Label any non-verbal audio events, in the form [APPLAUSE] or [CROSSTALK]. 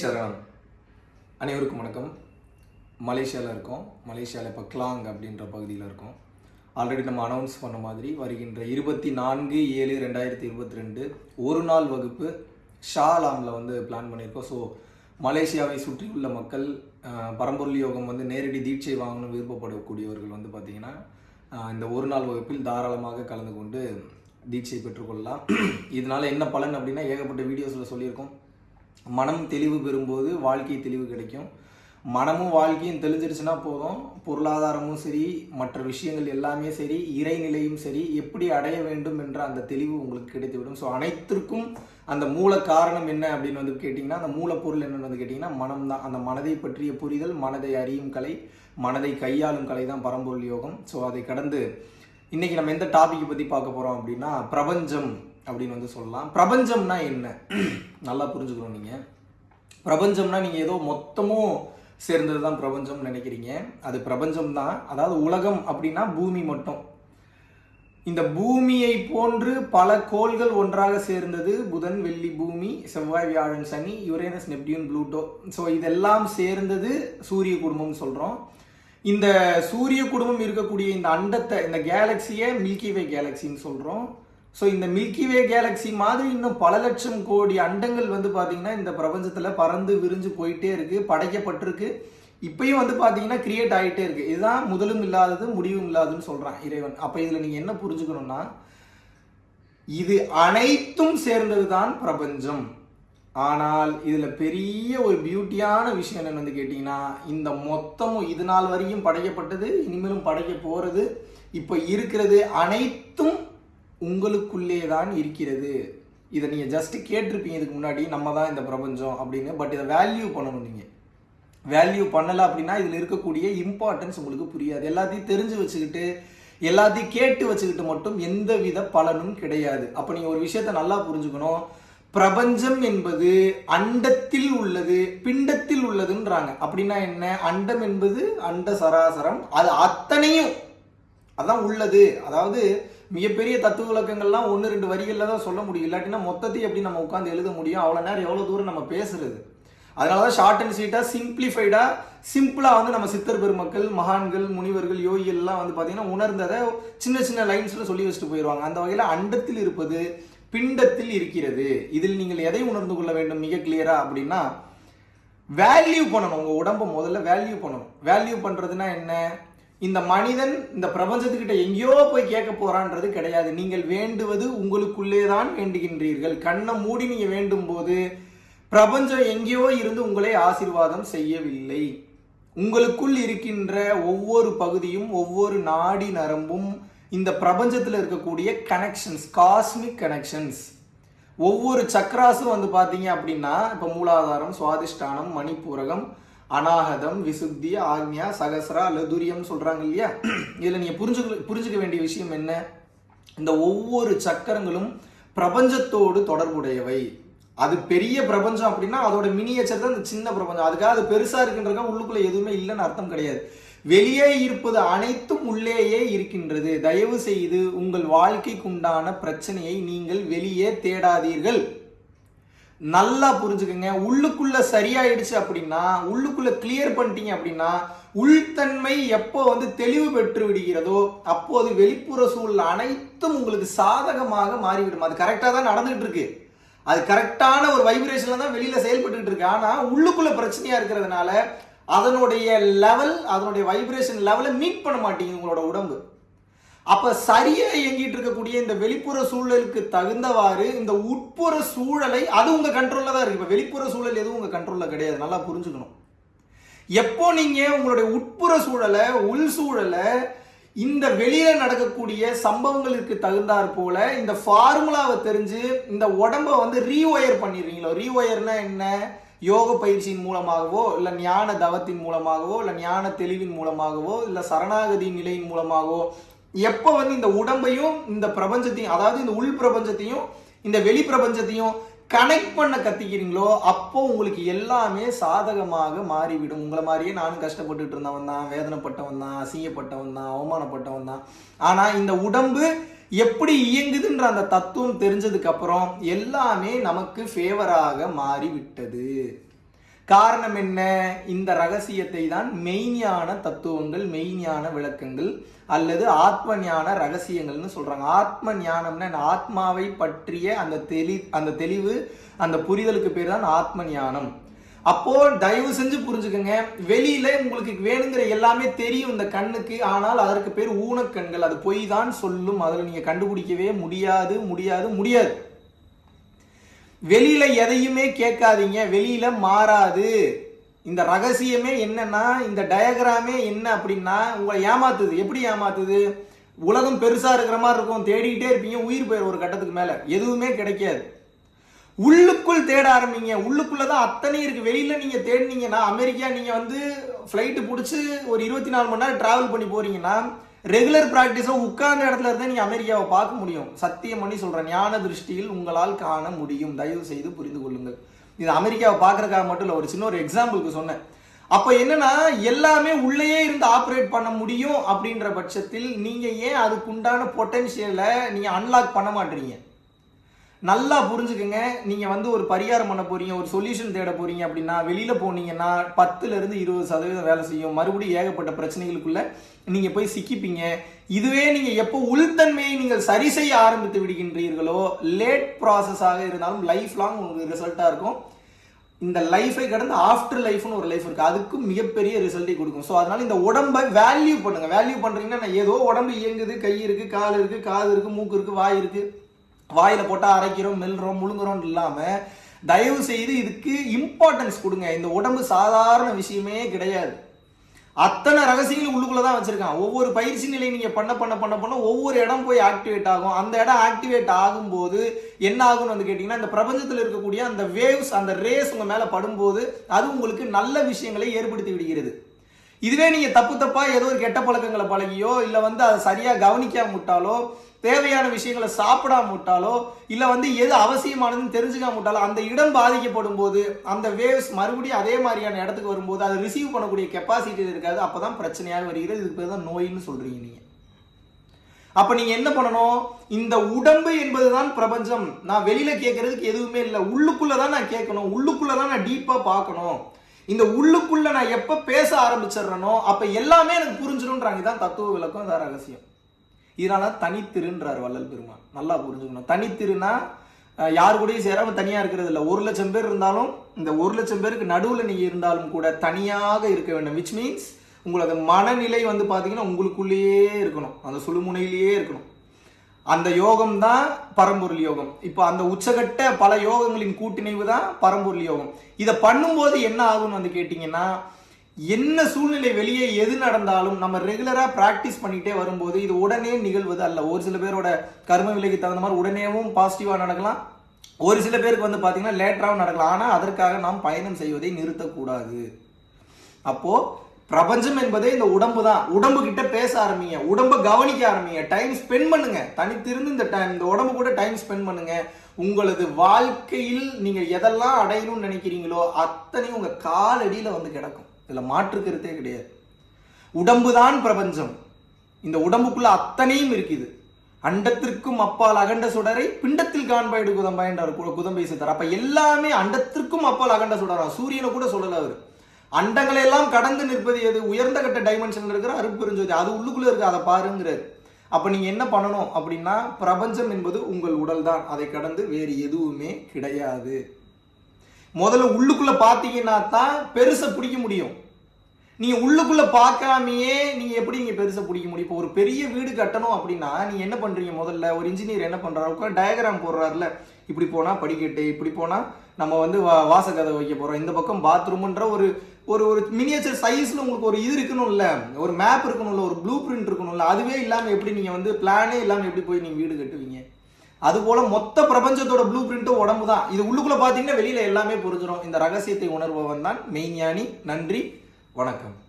சரணம். அனைவருக்கும் வணக்கம். மலேசியாவில் இருக்கோம். மலேசியாவில் இப்போ கிளாங் அப்படின்ற பகுதியில் இருக்கோம். ஆல்ரெடி நம்ம அனௌன்ஸ் பண்ண மாதிரி வருகின்ற இருபத்தி நான்கு ஏழு ரெண்டாயிரத்தி இருபத்தி ரெண்டு ஒரு நாள் வகுப்பு ஷாலாமில் வந்து பிளான் பண்ணியிருக்கோம். ஸோ மலேசியாவை சுற்றியுள்ள மக்கள் பரம்பொருள் யோகம் வந்து நேரடி தீட்சை வாங்கணும் விருப்பப்படக்கூடியவர்கள் வந்து பார்த்திங்கன்னா இந்த ஒரு நாள் வகுப்பில் தாராளமாக கலந்து கொண்டு தீட்சை பெற்றுக்கொள்ளலாம். [CLEARS THROAT] இதனால் என்ன பலன் அப்படின்னா ஏகப்பட்ட வீடியோஸில் சொல்லியிருக்கோம். மனம் தெளிவு பெறும்போது வாழ்க்கை தெளிவு கிடைக்கும். மனமும் வாழ்க்கையும் தெளிஞ்சிருச்சுன்னா போதும். பொருளாதாரமும் சரி மற்ற விஷயங்கள் எல்லாமே சரி இறைநிலையும் சரி எப்படி அடைய வேண்டும் என்ற அந்த தெளிவு உங்களுக்கு கிடைத்துவிடும். ஸோ அனைத்திற்கும் அந்த மூல காரணம் என்ன அப்படின்னு வந்து கேட்டிங்கன்னா அந்த மூலப்பொருள் என்னென்னு வந்து கேட்டிங்கன்னா மனம் தான். அந்த மனதை பற்றிய புரிதல் மனதை அறியும் கலை மனதை கையாளும் கலை தான் பரம்பொருள் யோகம். ஸோ அதை கடந்து இன்னைக்கு நம்ம எந்த டாபிக் பற்றி பார்க்க போகிறோம் அப்படின்னா பிரபஞ்சம். அப்படின்னு வந்து சொல்லலாம். பிரபஞ்சம்னா என்ன? நல்லா புரிஞ்சுக்கணும் நீங்கள் பிரபஞ்சம்னா நீங்கள் ஏதோ மொத்தமும் சேர்ந்தது தான் பிரபஞ்சம்னு நினைக்கிறீங்க. அது பிரபஞ்சம் தான் அதாவது உலகம் அப்படின்னா பூமி மட்டும். இந்த பூமியை போன்று பல கோள்கள் ஒன்றாக சேர்ந்தது புதன் வெள்ளி பூமி செவ்வாய் வியாழன் சனி யுரேனஸ் நெப்டியூன் ப்ளூட்டோ. ஸோ இதெல்லாம் சேர்ந்தது சூரிய குடும்பம்னு சொல்கிறோம் இந்த சூரிய குடும்பம் இருக்கக்கூடிய இந்த அண்டத்தை இந்த கேலக்சியை மில்கி வே கேலக்சின்னு சொல்கிறோம் ஸோ இந்த மில்கி வே கேலக்சி மாதிரி இன்னும் பல லட்சம் கோடி அண்டங்கள் வந்து பார்த்தீங்கன்னா இந்த பிரபஞ்சத்தில் பறந்து விரிஞ்சு போயிட்டே இருக்குது படைக்கப்பட்டிருக்கு. இப்பயும் வந்து பார்த்தீங்கன்னா கிரியேட் ஆகிட்டே இருக்குது இதுதான் முதலும் இல்லாதது முடிவும் இல்லாததுன்னு சொல்கிறான் இறைவன். அப்போ இதில் நீங்கள் என்ன புரிஞ்சுக்கணும்னா இது அனைத்தும் சேர்ந்தது தான் பிரபஞ்சம். ஆனால் இதில் பெரிய ஒரு பியூட்டியான விஷயம் என்னென்னு வந்து கேட்டிங்கன்னா இந்த மொத்தமும் இது நாள் வரையும் படைக்கப்பட்டது இனிமேலும் படைக்க போகிறது இப்போ இருக்கிறது அனைத்தும் உங்களுக்குள்ளே தான் இருக்கிறது. இதை நீங்கள் ஜஸ்ட் கேட்டிருப்பீங்க இதுக்கு முன்னாடி நம்ம தான் இந்த பிரபஞ்சம் அப்படின்னு. பட் இதை வேல்யூ பண்ணணும் நீங்கள் வேல்யூ பண்ணலை அப்படின்னா இதில் இருக்கக்கூடிய இம்பார்ட்டன்ஸ் உங்களுக்கு புரியாது. எல்லாத்தையும் தெரிஞ்சு வச்சுக்கிட்டு எல்லாத்தையும் கேட்டு வச்சுக்கிட்டு மட்டும் எந்த வித பலனும் கிடையாது. அப்போ நீங்கள் ஒரு விஷயத்தை நல்லா புரிஞ்சுக்கணும். பிரபஞ்சம் என்பது அண்டத்தில் உள்ளது பிண்டத்தில் உள்ளதுன்றாங்க. அப்படின்னா என்ன? அண்டம் என்பது அண்ட சராசரம். அது அத்தனையும். அதான் உள்ளது. அதாவது மிகப்பெரிய தத்துவ விளக்கங்கள்லாம் ஒன்று ரெண்டு வரிகளில் தான் சொல்ல முடியும். இல்லாட்டினா மொத்தத்தையும் எப்படி நம்ம உட்காந்து எழுத முடியும்? அவ்வளோ நேரம் எவ்வளோ தூரம் நம்ம பேசுறது? அதனால தான் ஷார்ட் அண்ட் ஸ்வீட்டாக சிம்பிளிஃபைடாக சிம்பிளாக வந்து நம்ம சித்தர் பெருமக்கள் மகான்கள் முனிவர்கள் யோகிகள்லாம் வந்து பார்த்தீங்கன்னா உணர்ந்ததை சின்ன சின்ன லைன்ஸில் சொல்லி வச்சுட்டு போயிடுவாங்க அந்த வகையில் அண்டத்தில் இருப்பது பிண்டத்தில் இருக்கிறது. இதில் நீங்கள் எதை உணர்ந்து கொள்ள வேண்டும்? மிக கிளியராக அப்படின்னா வேல்யூ பண்ணணும். உங்கள் உடம்பை முதல்ல வேல்யூ பண்ணணும். வேல்யூ பண்ணுறதுனா என்ன? இந்த மனிதன் இந்த பிரபஞ்சத்துக்கிட்ட எங்கேயோ போய் கேட்க போறான்றது கிடையாது. நீங்கள் வேண்டுவது உங்களுக்குள்ளே தான் வேண்டுகின்றீர்கள். கண்ணை மூடி நீங்க வேண்டும் போது பிரபஞ்சம் எங்கேயோ இருந்து உங்களை ஆசீர்வாதம் செய்யவில்லை. உங்களுக்குள் இருக்கின்ற ஒவ்வொரு பகுதியும் ஒவ்வொரு நாடி நரம்பும் இந்த பிரபஞ்சத்தில் இருக்கக்கூடிய கனெக்ஷன்ஸ் காஸ்மிக் கனெக்ஷன்ஸ் ஒவ்வொரு சக்கராசும் வந்து பார்த்தீங்க அப்படின்னா இப்போ மூலாதாரம் சுவாதிஷ்டானம் மணிப்பூரகம் அனாகதம் விசுத்தி ஆக்ஞா சகசரா லதுரியம் சொல்றாங்க இல்லையா? [CLEARS THROAT] இதில் நீங்கள் புரிஞ்சுக்க புரிஞ்சுக்க வேண்டிய விஷயம் என்ன? இந்த ஒவ்வொரு சக்கரங்களும் பிரபஞ்சத்தோடு தொடர்புடையவை. அது பெரிய பிரபஞ்சம் அப்படின்னா அதோட மினியேச்சர் தான் இந்த சின்ன பிரபஞ்சம். அதுக்காக அது பெருசா இருக்குன்றதுக்காக உள்ளுக்குள்ள எதுவுமே இல்லைன்னு அர்த்தம் கிடையாது. வெளியே இருப்பது அனைத்தும் உள்ளேயே இருக்கின்றது. தயவு செய்து உங்கள் வாழ்க்கைக்குண்டான பிரச்சனையை நீங்கள் வெளியே தேடாதீர்கள். நல்லா புரிஞ்சுக்கங்க. உள்ளுக்குள்ள சரியாயிடுச்சு அப்படின்னா உள்ளுக்குள்ள கிளியர் பண்ணிட்டீங்க அப்படின்னா உள்தன்மை எப்போ வந்து தெளிவு பெற்று விடுகிறதோ அப்போது வெளிப்புற சூழல் அனைத்தும் உங்களுக்கு சாதகமாக மாறிவிடும். அது கரெக்டாக தான் நடந்துகிட்டு இருக்கு. அது கரெக்டான ஒரு வைப்ரேஷன்ல தான் வெளியில செயல்பட்டு இருக்கு. ஆனா உள்ளுக்குள்ள பிரச்சனையா இருக்கிறதுனால அதனுடைய லெவல் அதனுடைய வைப்ரேஷன் லெவலை மீட் பண்ண மாட்டேங்குது உங்களோட உடம்பு. அப்ப சரியா இயங்கிட்டு இருக்கக்கூடிய இந்த வெளிப்புற சூழலுக்கு தகுந்தவாறு இந்த உட்புற சூழலை அது உங்க கண்ட்ரோல்ல தான் இருக்கு. இப்ப வெளிப்புற சூழல் எதுவும் உங்க கண்ட்ரோல்ல கிடையாது. நல்லா புரிஞ்சுக்கணும். எப்போ நீங்க உங்களுடைய உட்புற சூழலை உள் சூழலை இந்த வெளியில நடக்கக்கூடிய சம்பவங்களுக்கு தகுந்தாற் போல இந்த ஃபார்முலாவை தெரிஞ்சு இந்த உடம்ப வந்து ரீஒயர் பண்ணிடுறீங்களோ? ரீஒயர்னா என்ன? யோக பயிற்சியின் மூலமாகவோ இல்லை ஞான தவத்தின் மூலமாகவோ இல்லை ஞான தெளிவின் மூலமாகவோ இல்லை சரணாகதி நிலையின் மூலமாகவோ எப்போ வந்து இந்த உடம்பையும் இந்த பிரபஞ்சத்தையும் அதாவது இந்த உள் பிரபஞ்சத்தையும் இந்த வெளி பிரபஞ்சத்தையும் கனெக்ட் பண்ண கத்திக்கிறீங்களோ அப்போ உங்களுக்கு எல்லாமே சாதகமாக மாறிவிடும். உங்களை மாதிரியே நானும் கஷ்டப்பட்டுட்டு இருந்தவன் தான் வேதனைப்பட்டவன் தான் அசிங்கப்பட்டவன் தான் அவமானப்பட்டவன் தான். ஆனால் இந்த உடம்பு எப்படி இயங்குதுன்ற அந்த தத்துவம் தெரிஞ்சதுக்கு அப்புறம் எல்லாமே நமக்கு ஃபேவராக மாறிவிட்டது. காரணம் என்ன? இந்த ரகசியத்தை தான் மெய்ஞான தத்துவங்கள் மெய்ஞான விளக்கங்கள் அல்லது ஆத்ம ஞான ரகசியங்கள்னு சொல்றாங்க. ஆத்ம ஞானம்னா ஆத்மாவை பற்றிய அந்த தெளி அந்த தெளிவு அந்த புரிதலுக்கு பேர் தான் ஆத்ம ஞானம் அப்போ தயவு செஞ்சு புரிஞ்சுக்கோங்க. வெளியில உங்களுக்கு வேணுங்கிற எல்லாமே தெரியும் இந்த கண்ணுக்கு. ஆனால் அதற்கு பேர் ஊனக்கண்கள். அது பொய் தான் சொல்லும். அதில் நீங்க கண்டுபிடிக்கவே முடியாது முடியாது முடியாது. வெளியில எதையுமே கேட்காதீங்க வெளியில மாறாது. இந்த ரகசியமே என்னன்னா இந்த டயக்ராமே என்ன அப்படின்னா உங்களை ஏமாத்துது. எப்படி ஏமாத்துது? உலகம் பெருசா இருக்கிற மாதிரி இருக்கும். தேடிக்கிட்டே இருப்பீங்க. உயிர் போயிடும் ஒரு கட்டத்துக்கு மேல. எதுவுமே கிடைக்காது. உள்ளுக்குள் தேட ஆரம்பிங்க. உள்ளுக்குள்ளதான் அத்தனை இருக்கு. வெளியில நீங்க தேடினீங்கன்னா அமெரிக்கா நீங்க வந்து ஃப்ளைட்டு பிடிச்சி ஒரு இருபத்தி நாலு மணி நேரம் டிராவல் பண்ணி போறீங்கன்னா ரெகுலர் பிராக்டிஸோ உட்கார்ந்த இடத்துல இருந்தா நீங்க அமெரிக்காவை பார்க்க முடியும். சத்தியம் பண்ணி சொல்கிறேன் ஞான திருஷ்டியில் உங்களால் காண முடியும். தயவு செய்து புரிந்து கொள்ளுங்கள். இது அமெரிக்காவை பார்க்கறதுக்காக மட்டும் இல்லை ஒரு சின்ன ஒரு எக்ஸாம்பிளுக்கு சொன்னேன். அப்போ என்னன்னா எல்லாமே உள்ளேயே இருந்து ஆப்ரேட் பண்ண முடியும் அப்படின்ற பட்சத்தில் நீங்கள் ஏன் அதுக்குண்டான பொட்டென்ஷியலை நீங்கள் அன்லாக் பண்ண மாட்டீங்க? நல்லா புரிஞ்சுக்குங்க. நீங்கள் வந்து ஒரு பரிகாரம் பண்ண போறீங்க ஒரு சொல்யூஷன் தேட போறீங்க அப்படின்னா வெளியில் போனீங்கன்னா பத்துலேருந்து இருபது சதவீதம் வேலை செய்யும். மறுபடியும் ஏகப்பட்ட பிரச்சனைகளுக்குள்ளே நீங்கள் போய் சிக்கிப்பீங்க. இதுவே நீங்கள் எப்போ உள்தன்மையை நீங்கள் சரி செய்ய ஆரம்பித்து விடுகின்றீர்களோ லேட் ப்ராசஸாக இருந்தாலும் லைஃப் லாங் உங்களுக்கு ரிசல்ட்டாக இருக்கும். இந்த லைஃபை கடந்து ஆஃப்டர் லைஃப்னு ஒரு லைஃப் இருக்கு. அதுக்கும் மிகப்பெரிய ரிசல்ட்டை கொடுக்கும். ஸோ அதனால இந்த உடம்பை வேல்யூ பண்ணுங்க. வேல்யூ பண்றீங்கன்னா நான் ஏதோ உடம்பு இயங்குது. கை இருக்கு கால் இருக்கு காது இருக்கு மூக்கு இருக்கு வாய் இருக்கு. வாயில் போட்டால் அரைக்கிறோம் மெல்றோம் முழுங்குறோம் இல்லாமல் தயவு செய்து இதுக்கு இம்பார்ட்டன்ஸ் கொடுங்க. இந்த உடம்பு சாதாரண விஷயமே கிடையாது. அத்தனை ரகசியங்களும் உள்ளுக்குள்ள தான் வச்சுருக்கான். ஒவ்வொரு பயிற்சி நிலை நீங்கள் பண்ண பண்ண பண்ண பண்ண ஒவ்வொரு இடம் போய் ஆக்டிவேட் ஆகும். அந்த இடம் ஆக்டிவேட் ஆகும்போது என்ன ஆகும்னு வந்து கேட்டிங்கன்னா இந்த பிரபஞ்சத்தில் இருக்கக்கூடிய அந்த வேவ்ஸ் அந்த ரேஸ் உங்கள் மேலே படும்போது அது உங்களுக்கு நல்ல விஷயங்களை ஏற்படுத்தி விடுகிறது. இதுவே நீங்கள் தப்பு தப்பாக ஏதோ ஒரு கெட்ட பழக்கங்களை பழகியோ இல்லை வந்து அதை சரியாக கவனிக்காம விட்டாலோ தேவையான விஷயங்களை சாப்பிடாம விட்டாலோ இல்லை வந்து எது அவசியமானதுன்னு தெரிஞ்சுக்காம விட்டாலோ அந்த இடம் பாதிக்கப்படும் போது அந்த வேவ்ஸ் மறுபடியும் அதே மாதிரியான இடத்துக்கு வரும்போது அதை ரிசீவ் பண்ணக்கூடிய கெப்பாசிட்டி இருக்காது அப்போ தான் பிரச்சனையாக வருகிறது. இதுக்கு பேர் தான் நோயின்னு சொல்கிறீங்க நீங்கள் அப்போ நீங்கள் என்ன பண்ணணும்? இந்த உடம்பு என்பது தான் பிரபஞ்சம். நான் வெளியில் கேட்கறதுக்கு எதுவுமே இல்லை. உள்ளுக்குள்ளே தான் நான் கேட்கணும். உள்ளுக்குள்ளே தான் நான் டீப்பாக பார்க்கணும். இந்த உள்ளுக்குள்ள நான் எப்ப பேச ஆரம்பிச்சிடுறேனோ அப்ப எல்லாமே எனக்கு புரிஞ்சிடும்ன்றாங்க. தான் தத்துவ விளக்கம் இதான் ரகசியம். இதனால தனித்திருன்றார் வள்ளல் பெருமான். நல்லா புரிஞ்சுக்கணும். தனித்திருனா யார் கூடயும் சேராம தனியா இருக்கிறது இல்லை. ஒரு லட்சம் பேர் இருந்தாலும் இந்த ஒரு லட்சம் பேருக்கு நடுவில் நீங்க இருந்தாலும் கூட தனியாக இருக்க வேண்டும். விச் மீன்ஸ் உங்களோட மனநிலை வந்து பாத்தீங்கன்னா உங்களுக்குள்ளேயே இருக்கணும். அந்த சுழுமுனையிலேயே இருக்கணும். அந்த யோகம் தான் பரம்பொருள் யோகம். இப்போ அந்த உச்சகட்ட பல யோகங்களின் கூட்டிணைவு தான் பரம்பொருள் யோகம். இதை பண்ணும்போது என்ன ஆகும்னு வந்து கேட்டிங்கன்னா என்ன சூழ்நிலை வெளியே எது நடந்தாலும் நம்ம ரெகுலராக ப்ராக்டிஸ் பண்ணிக்கிட்டே வரும்போது இது உடனே நிகழ்வது அல்ல. ஒரு சில பேரோட கர்ம விலைக்கு தகுந்த மாதிரி உடனேவும் பாசிட்டிவாக நடக்கலாம். ஒரு சில பேருக்கு வந்து பார்த்திங்கன்னா லேட்டராகவும் நடக்கலாம். ஆனால் அதற்காக நாம் பயணம் செய்வதை நிறுத்தக்கூடாது. அப்போது பிரபஞ்சம் என்பதே இந்த உடம்பு தான். உடம்பு கிட்ட பேச ஆரம்பிங்க. உடம்பை கவனிக்க ஆரம்பிங்க. டைம் ஸ்பெண்ட் பண்ணுங்க. தனித்திருந்து இந்த டைம் இந்த உடம்பு கூட டைம் ஸ்பெண்ட் பண்ணுங்க. உங்களது வாழ்க்கையில் நீங்க எதெல்லாம் அடையணும்னு நினைக்கிறீங்களோ அத்தனையும் உங்க காலடியில வந்து கிடக்கும். இதுல மாற்றுக்கிறதே கிடையாது. உடம்பு தான் பிரபஞ்சம். இந்த உடம்புக்குள்ள அத்தனையும் இருக்குது. அண்டத்திற்கும் அப்பால் அகண்ட சுடரை பிண்டத்தில் காண்பாயிடு குதம்பாயின்றார் கு- குதம்பை சித்தர். அப்ப எல்லாமே அண்டத்திற்கும் அப்பால் அகண்ட சுடரா? சூரியனை கூட சொல்லல அவர். அண்டங்களை எல்லாம் கடந்து நிற்பது எது? உயர்ந்த கட்ட டைமென்ஷன்ல இருக்கிற அருட்பெருஞ்சோதி அது உள்ளுக்குள்ள இருக்கு அதை பாருங்கிறார். அப்ப நீங்க என்ன பண்ணணும் அப்படின்னா பிரபஞ்சம் என்பது உங்கள் உடல் தான். அதை கடந்து வேறு எதுவுமே கிடையாது. முதல்ல உள்ளுக்குள்ள பார்த்தீங்கன்னா தான் பெருசை பிடிக்க முடியும். நீங்கள் உள்ளுக்குள்ள பார்க்காமையே நீங்கள் எப்படி நீங்க பெருசை பிடிக்க முடியும்? இப்போ ஒரு பெரிய வீடு கட்டணும் அப்படின்னா நீங்கள் என்ன பண்றீங்க முதல்ல? ஒரு இன்ஜினியர் என்ன பண்றாரு? உட்காந்து டயக்ராம் போடுறாருல. இப்படி போனா படிக்கட்டு இப்படி போனா நம்ம வந்து வா- வாசக்கதை வைக்க போகிறோம் இந்த பக்கம் பாத்ரூம்ன்ற ஒரு ஒரு ஒரு மினியேச்சர் சைஸில் உங்களுக்கு ஒரு இது இருக்கணும்ல. ஒரு மேப் இருக்கணும்ல ஒரு ப்ளூ பிரிண்ட் இருக்கணும்ல. அதுவே இல்லாமல் எப்படி நீங்கள் வந்து பிளானே இல்லாமல் எப்படி போய் நீங்கள் வீடு கட்டுவீங்க? அதுபோல் மொத்த பிரபஞ்சத்தோட ப்ளூ பிரிண்ட்டும் உடம்பு தான். இது உள்ளுக்குள்ளே பார்த்தீங்கன்னா வெளியில் எல்லாமே புரிஞ்சிடும் இந்த ரகசியத்தை உணர்பவன் தான் மெய்ஞானி. நன்றி. வணக்கம்.